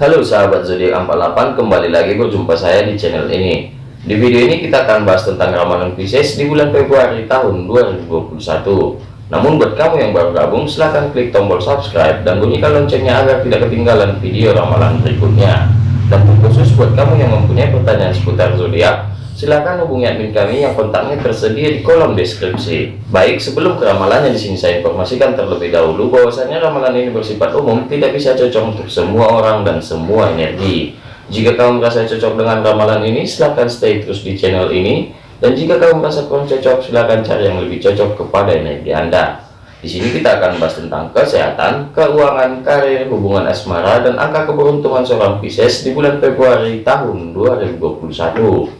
Halo sahabat zodiak 48 kembali lagi berjumpa saya di channel ini. Di video ini kita akan bahas tentang ramalan Pisces di bulan Februari tahun 2021 namun buat kamu yang baru gabung silahkan klik tombol subscribe dan bunyikan loncengnya agar tidak ketinggalan video ramalan berikutnya. Dan khusus buat kamu yang mempunyai pertanyaan seputar zodiak Silahkan hubungi admin kami yang kontaknya tersedia di kolom deskripsi. Baik, sebelum ke ramalannya di sini saya informasikan terlebih dahulu bahwasanya ramalan ini bersifat umum, tidak bisa cocok untuk semua orang dan semua energi. Jika kamu merasa cocok dengan ramalan ini, silahkan stay terus di channel ini. Dan jika kamu merasa kurang cocok, silahkan cari yang lebih cocok kepada energi Anda. Di sini kita akan bahas tentang kesehatan, keuangan, karir, hubungan asmara, dan angka keberuntungan seorang Pisces di bulan Februari tahun 2021.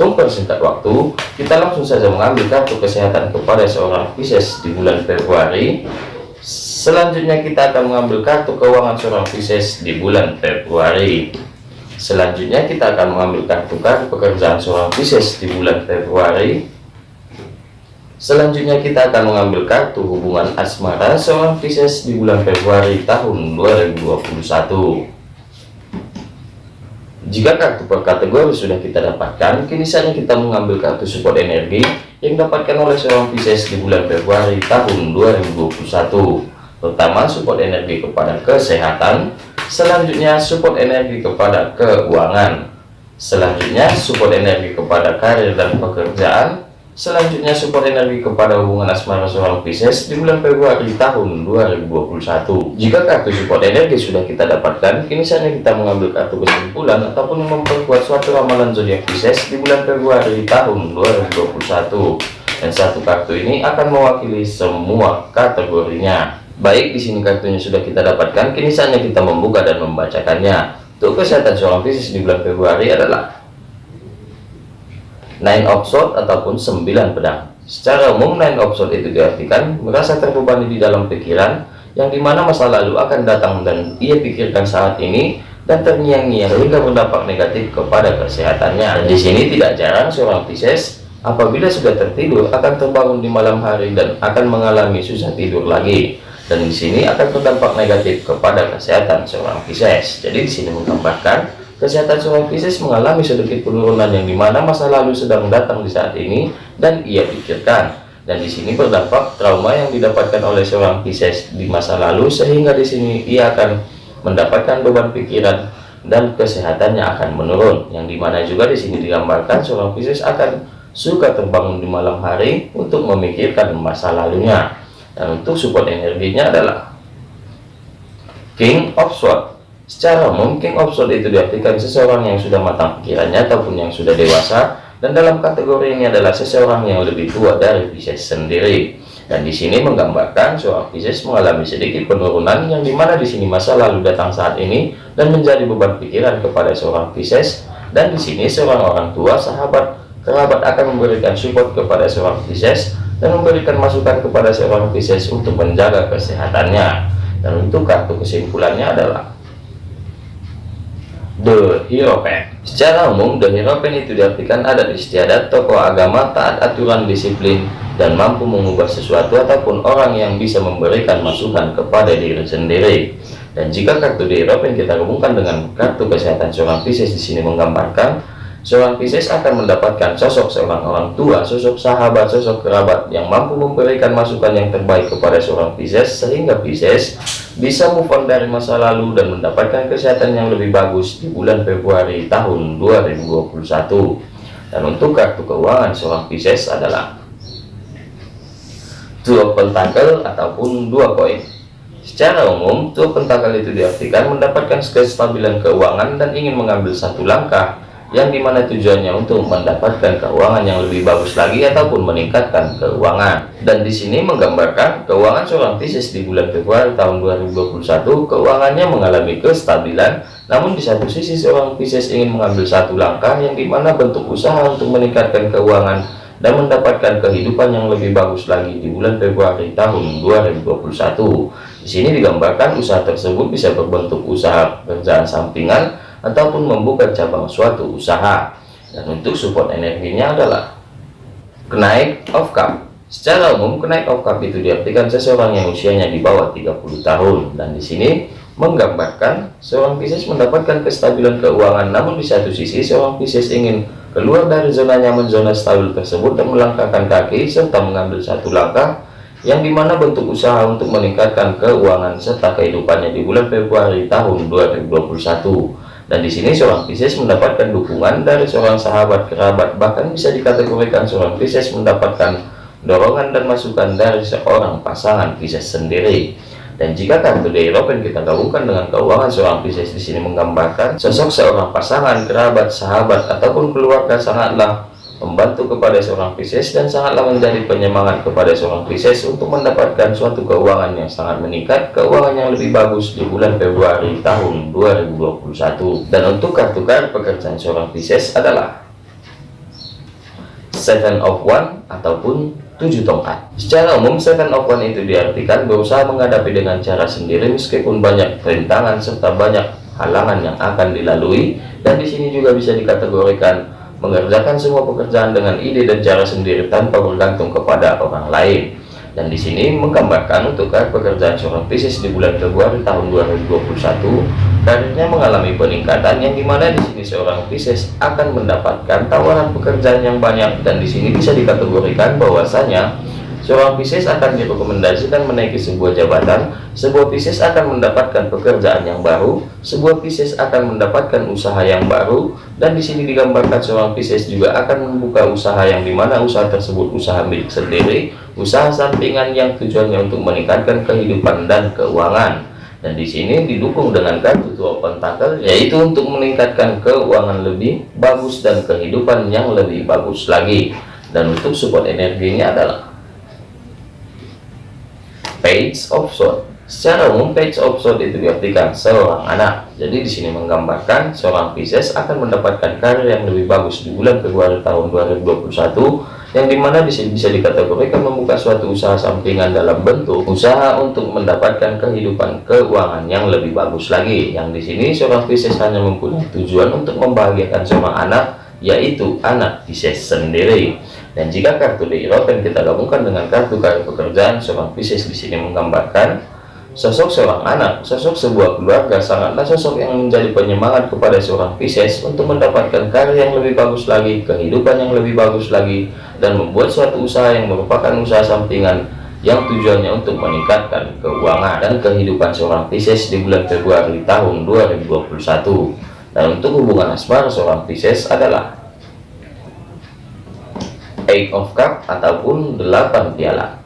Untuk persingkat waktu, kita langsung saja mengambil kartu kesehatan kepada seorang Pisces di bulan Februari. Selanjutnya kita akan mengambil kartu keuangan seorang Pisces di bulan Februari. Selanjutnya kita akan mengambil kartu kartu pekerjaan seorang Pisces di bulan Februari. Selanjutnya kita akan mengambil kartu hubungan asmara seorang Pisces di bulan Februari tahun 2021. Jika kartu per kategori sudah kita dapatkan, kini saatnya kita mengambil kartu support energi yang dapatkan oleh seorang Pisces di bulan Februari tahun 2021. Pertama, support energi kepada kesehatan, selanjutnya support energi kepada keuangan, selanjutnya support energi kepada karir dan pekerjaan, Selanjutnya support energi kepada hubungan asmara seorang Pisces di bulan Februari tahun 2021. Jika kartu support energi sudah kita dapatkan, kini saatnya kita mengambil kartu kesimpulan ataupun memperkuat suatu ramalan zodiak Pisces di bulan Februari tahun 2021. Dan satu kartu ini akan mewakili semua kategorinya. Baik, di sini kartunya sudah kita dapatkan, kini saatnya kita membuka dan membacakannya. Untuk kesehatan seorang Pisces di bulan Februari adalah nine of sword ataupun sembilan pedang. Secara umum nine of sword itu diartikan merasa terbebani di dalam pikiran yang di mana masa lalu akan datang dan ia pikirkan saat ini dan terngiang-ngiang hingga berdampak negatif kepada kesehatannya. Di sini tidak jarang seorang Pisces apabila sudah tertidur akan terbangun di malam hari dan akan mengalami susah tidur lagi. Dan di sini akan berdampak negatif kepada kesehatan seorang Pisces. Jadi di sini menggambarkan Kesehatan seorang Pisces mengalami sedikit penurunan yang di mana masa lalu sedang datang di saat ini dan ia pikirkan. Dan di sini berdampak trauma yang didapatkan oleh seorang Pisces di masa lalu sehingga di sini ia akan mendapatkan beban pikiran dan kesehatannya akan menurun. Yang di mana juga di sini digambarkan seorang Pisces akan suka terbangun di malam hari untuk memikirkan masa lalunya. Dan untuk support energinya adalah King of Swords Secara umum, king itu diartikan seseorang yang sudah matang pikirannya ataupun yang sudah dewasa, dan dalam kategori ini adalah seseorang yang lebih tua dari Pisces sendiri. Dan di sini menggambarkan seorang Pisces mengalami sedikit penurunan yang di mana di sini masa lalu datang saat ini dan menjadi beban pikiran kepada seorang Pisces. Dan di sini seorang orang tua, sahabat, kerabat akan memberikan support kepada seorang Pisces dan memberikan masukan kepada seorang Pisces untuk menjaga kesehatannya. Dan untuk kartu kesimpulannya adalah The Hierophant Secara umum, The Hierophant itu diartikan ada istiadat tokoh agama taat aturan disiplin dan mampu mengubah sesuatu ataupun orang yang bisa memberikan masukan kepada diri sendiri. Dan jika kartu The Hierophant kita hubungkan dengan kartu kesehatan seorang Pisces di sini menggambarkan Seorang Pisces akan mendapatkan sosok seorang orang tua, sosok sahabat, sosok kerabat yang mampu memberikan masukan yang terbaik kepada seorang Pisces sehingga Pisces bisa move on dari masa lalu dan mendapatkan kesehatan yang lebih bagus di bulan Februari tahun 2021. Dan untuk kartu keuangan seorang Pisces adalah dua pentakel ataupun dua koin. Secara umum, dua pentakel itu diartikan mendapatkan kestabilan keuangan dan ingin mengambil satu langkah yang di mana tujuannya untuk mendapatkan keuangan yang lebih bagus lagi ataupun meningkatkan keuangan. Dan di sini menggambarkan keuangan seorang Pisces di bulan Februari tahun 2021 keuangannya mengalami kestabilan. Namun di satu sisi seorang Pisces ingin mengambil satu langkah yang di mana bentuk usaha untuk meningkatkan keuangan dan mendapatkan kehidupan yang lebih bagus lagi di bulan Februari tahun 2021 di sini digambarkan usaha tersebut bisa berbentuk usaha pekerjaan sampingan ataupun membuka cabang suatu usaha. Dan untuk support energinya adalah kenaik of cup. Secara umum kenaik of cup itu diartikan seseorang yang usianya di bawah 30 tahun. Dan di sini menggambarkan seorang Pisces mendapatkan kestabilan keuangan. Namun di satu sisi seorang Pisces ingin keluar dari zona nyaman zona stabil tersebut dan melangkahkan kaki serta mengambil satu langkah yang di mana bentuk usaha untuk meningkatkan keuangan serta kehidupannya di bulan Februari tahun 2021 dan di sini seorang Pisces mendapatkan dukungan dari seorang sahabat kerabat bahkan bisa dikategorikan seorang Pisces mendapatkan dorongan dan masukan dari seorang pasangan Pisces sendiri. Dan jika kartu Europe kita gabungkan dengan keuangan seorang Pisces di sini menggambarkan sosok seorang pasangan kerabat sahabat ataupun keluarga sangatlah membantu kepada seorang Pisces dan sangatlah menjadi penyemangat kepada seorang Pisces untuk mendapatkan suatu keuangan yang sangat meningkat, keuangan yang lebih bagus di bulan Februari tahun 2021. Dan untuk kartu kartu pekerjaan seorang Pisces adalah Seven of One ataupun tujuh tongkat. Secara umum, Seven of One itu diartikan berusaha menghadapi dengan cara sendiri meskipun banyak rintangan serta banyak halangan yang akan dilalui dan di sini juga bisa dikategorikan mengerjakan semua pekerjaan dengan ide dan cara sendiri tanpa bergantung kepada orang lain. Dan di sini menggambarkan untuk pekerjaan seorang Pisces di bulan Februari tahun 2021, karirnya mengalami peningkatan yang di mana di sini seorang Pisces akan mendapatkan tawaran pekerjaan yang banyak dan di sini bisa dikategorikan bahwasanya Seorang Pisces akan direkomendasikan menaiki sebuah jabatan, sebuah Pisces akan mendapatkan pekerjaan yang baru, sebuah Pisces akan mendapatkan usaha yang baru, dan di sini digambarkan seorang Pisces juga akan membuka usaha yang di mana usaha tersebut usaha milik sendiri, usaha sampingan yang tujuannya untuk meningkatkan kehidupan dan keuangan. Dan di sini didukung dengan kartu tua pentakel, yaitu untuk meningkatkan keuangan lebih bagus dan kehidupan yang lebih bagus lagi. Dan untuk support energinya adalah page of sword. Secara umum page of sword itu diartikan seorang anak. Jadi di sini menggambarkan seorang Pisces akan mendapatkan karir yang lebih bagus di bulan Februari tahun 2021 yang di mana di sini bisa dikategorikan membuka suatu usaha sampingan dalam bentuk usaha untuk mendapatkan kehidupan keuangan yang lebih bagus lagi. Yang di sini seorang Pisces hanya mempunyai tujuan untuk membahagiakan seorang anak yaitu anak Pisces sendiri dan jika kartu di Eropa kita gabungkan dengan kartu kartu pekerjaan seorang Pisces di sini menggambarkan sosok seorang anak, sosok sebuah keluarga sangatlah sosok yang menjadi penyemangat kepada seorang Pisces untuk mendapatkan karir yang lebih bagus lagi, kehidupan yang lebih bagus lagi, dan membuat suatu usaha yang merupakan usaha sampingan yang tujuannya untuk meningkatkan keuangan dan kehidupan seorang Pisces di bulan Februari tahun 2021. Dan untuk hubungan asmara seorang Pisces adalah Eight of Cup ataupun delapan piala.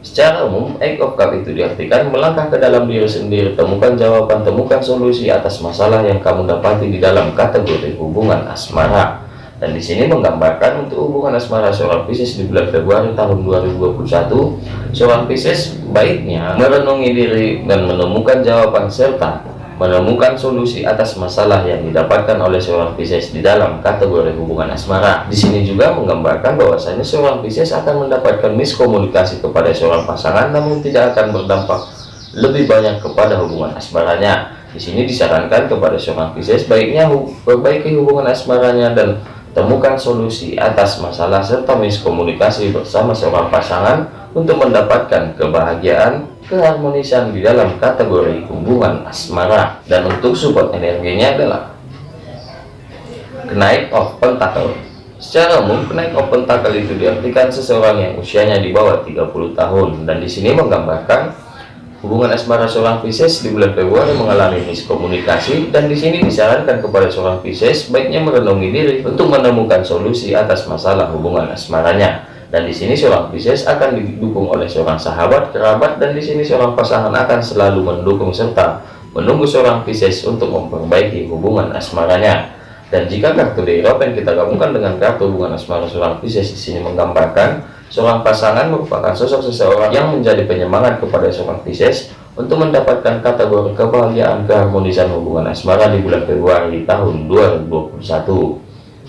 Secara umum, Eight of Cup itu diartikan melangkah ke dalam diri sendiri, temukan jawaban, temukan solusi atas masalah yang kamu dapati di dalam kategori hubungan asmara. Dan di sini menggambarkan untuk hubungan asmara seorang Pisces di bulan Februari tahun 2021, seorang Pisces baiknya merenungi diri dan menemukan jawaban serta menemukan solusi atas masalah yang didapatkan oleh seorang Pisces di dalam kategori hubungan asmara. Di sini juga menggambarkan bahwasanya seorang Pisces akan mendapatkan miskomunikasi kepada seorang pasangan namun tidak akan berdampak lebih banyak kepada hubungan asmaranya. Di sini disarankan kepada seorang Pisces baiknya perbaiki hubungan asmaranya dan temukan solusi atas masalah serta miskomunikasi bersama seorang pasangan untuk mendapatkan kebahagiaan keharmonisan di dalam kategori hubungan asmara dan untuk support energinya adalah kenaik of pentacle. Secara umum kenaik of pentacle itu diartikan seseorang yang usianya di bawah 30 tahun dan di sini menggambarkan hubungan asmara seorang Pisces di bulan Februari mengalami miskomunikasi dan di sini disarankan kepada seorang Pisces baiknya merenungi diri untuk menemukan solusi atas masalah hubungan asmaranya dan di sini seorang Pisces akan didukung oleh seorang sahabat kerabat dan di sini seorang pasangan akan selalu mendukung serta menunggu seorang Pisces untuk memperbaiki hubungan asmaranya. Dan jika kartu yang kita gabungkan dengan kartu hubungan asmara seorang Pisces di sini menggambarkan seorang pasangan merupakan sosok seseorang yang menjadi penyemangat kepada seorang Pisces untuk mendapatkan kategori kebahagiaan keharmonisan hubungan asmara di bulan Februari tahun 2021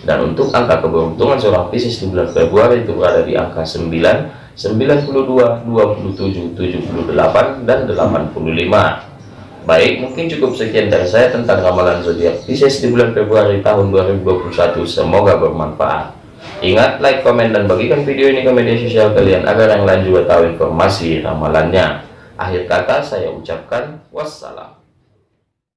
dan untuk angka keberuntungan seorang Pisces di bulan Februari itu berada di angka 9 92 27 78 dan 85 baik mungkin cukup sekian dari saya tentang ramalan zodiak Pisces di bulan Februari tahun 2021 semoga bermanfaat. Ingat like komen dan bagikan video ini ke media sosial kalian agar yang lain juga tahu informasi ramalannya. Akhir kata saya ucapkan wassalam